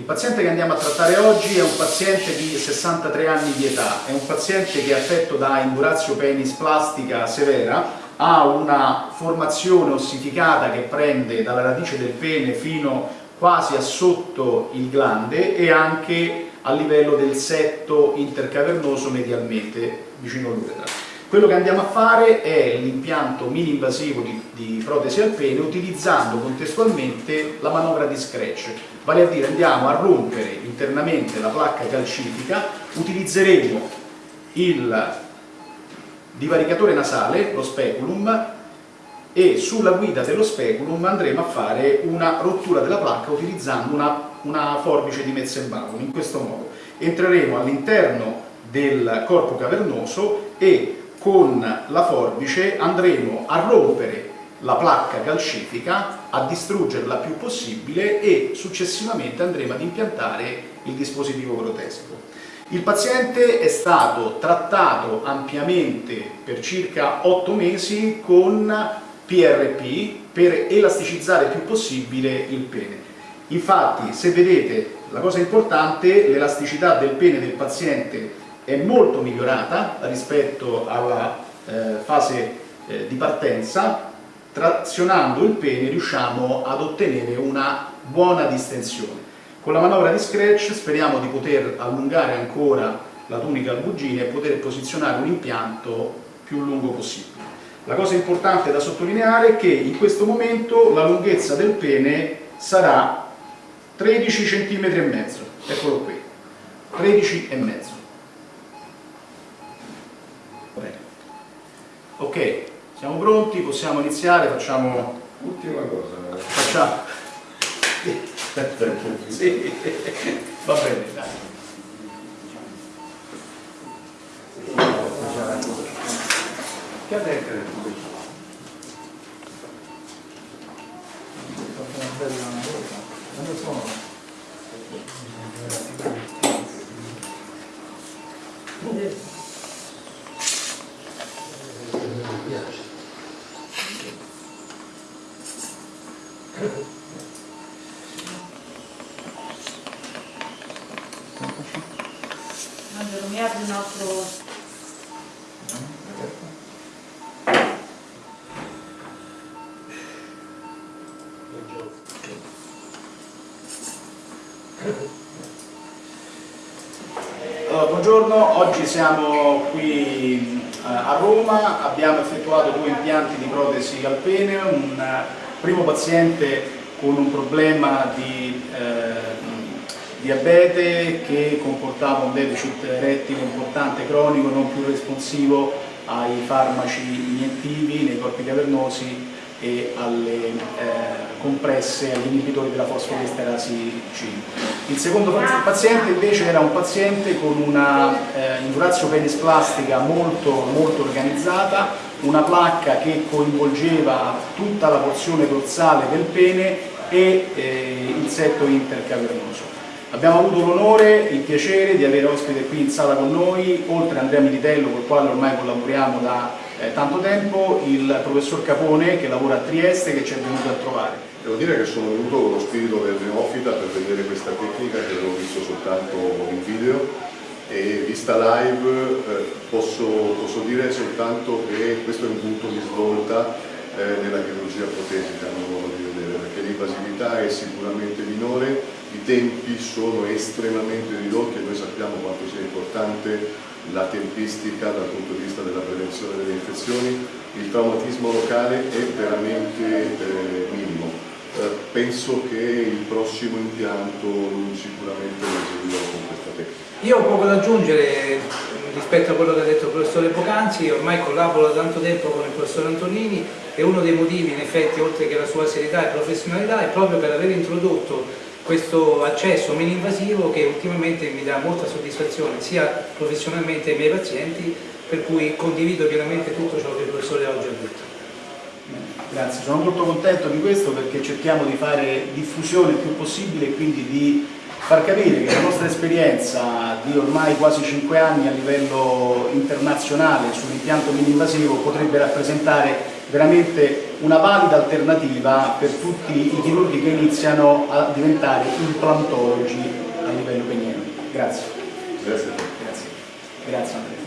paziente che andiamo a trattare oggi è un paziente di 63 anni di età, è un paziente che è affetto da indurazio penis plastica severa, ha una formazione ossificata che prende dalla radice del pene fino quasi a sotto il glande e anche a livello del setto intercavernoso medialmente vicino all'uretra. Quello che andiamo a fare è l'impianto mini-invasivo di, di, protesi al pene utilizzando contestualmente la manovra di scratch, vale a dire andiamo a rompere internamente la placca calcifica, utilizzeremo il divaricatore nasale, lo speculum, e sulla guida dello speculum andremo a fare una rottura della placca utilizzando una, una forbice di Metzenbaum, in questo modo. Entreremo all'interno del corpo cavernoso e con la forbice andremo a rompere la placca calcifica, a distruggerla più possibile e successivamente andremo ad impiantare il dispositivo protesico. Il paziente è stato trattato ampiamente per circa 8 mesi con PRP per elasticizzare il più possibile il pene. Infatti, se vedete, la cosa importante, l'elasticità del pene del paziente è molto migliorata rispetto alla eh, fase eh, di partenza, trazionando il pene riusciamo ad ottenere una buona distensione. Con la manovra di scratch speriamo di poter allungare ancora la tunica albugine e poter posizionare un impianto più lungo possibile. La cosa importante da sottolineare è che in questo momento la lunghezza del pene sarà 13 cm e mezzo, eccolo qui, 13 e mezzo. Ok, siamo pronti, possiamo iniziare, facciamo... Ultima cosa. Facciamo... sì, va bene, dai. Che ha detto? Una mi apri un altro... Allora, buongiorno, oggi siamo qui eh, a Roma, abbiamo effettuato due impianti di protesi al pene, un primo paziente con un problema di eh, diabete che comportava un deficit rettile importante, cronico, non più responsivo ai farmaci iniettivi nei corpi cavernosi e alle eh, compresse, agli inibitori della fosfodiesterasi 5. Il secondo paziente invece era un paziente con una eh, indurazio penis plastica molto, molto organizzata, una placca che coinvolgeva tutta la porzione dorsale del pene e eh, il setto intercavernoso. Abbiamo avuto l'onore e il piacere di avere ospite qui in sala con noi, oltre a Andrea Militello, con il quale ormai collaboriamo da eh, tanto tempo, il professor Capone che lavora a Trieste che ci è venuto a trovare. Devo dire che sono venuto con lo spirito del neofita per vedere questa tecnica che avevo visto soltanto in video e vista live eh, posso, posso, dire soltanto che questo è un punto di svolta eh, nella chirurgia protesica, a mio modo di perché l'invasività è sicuramente minore, i tempi sono estremamente ridotti e noi sappiamo quanto sia importante la tempistica dal punto di vista della prevenzione delle infezioni, il traumatismo locale è veramente eh, minimo. Eh, penso che il prossimo impianto sicuramente lo eseguirò con questa tecnica. Io ho poco da aggiungere rispetto a quello che ha detto il professore Pocanzi, ormai collaboro da tanto tempo con il professor Antonini e uno dei motivi in effetti oltre che la sua serietà e professionalità è proprio per aver introdotto questo accesso meno invasivo che ultimamente mi dà molta soddisfazione sia professionalmente ai miei pazienti per cui condivido pienamente tutto ciò che il professore oggi ha detto. Grazie, sono molto contento di questo perché cerchiamo di fare diffusione il più possibile e quindi di far capire che la nostra esperienza di ormai quasi 5 anni a livello internazionale sull'impianto mini-invasivo potrebbe rappresentare veramente una valida alternativa per tutti i chirurghi che iniziano a diventare implantologi livello penieno. Grazie. Grazie a. Grazie. Grazie Andrea.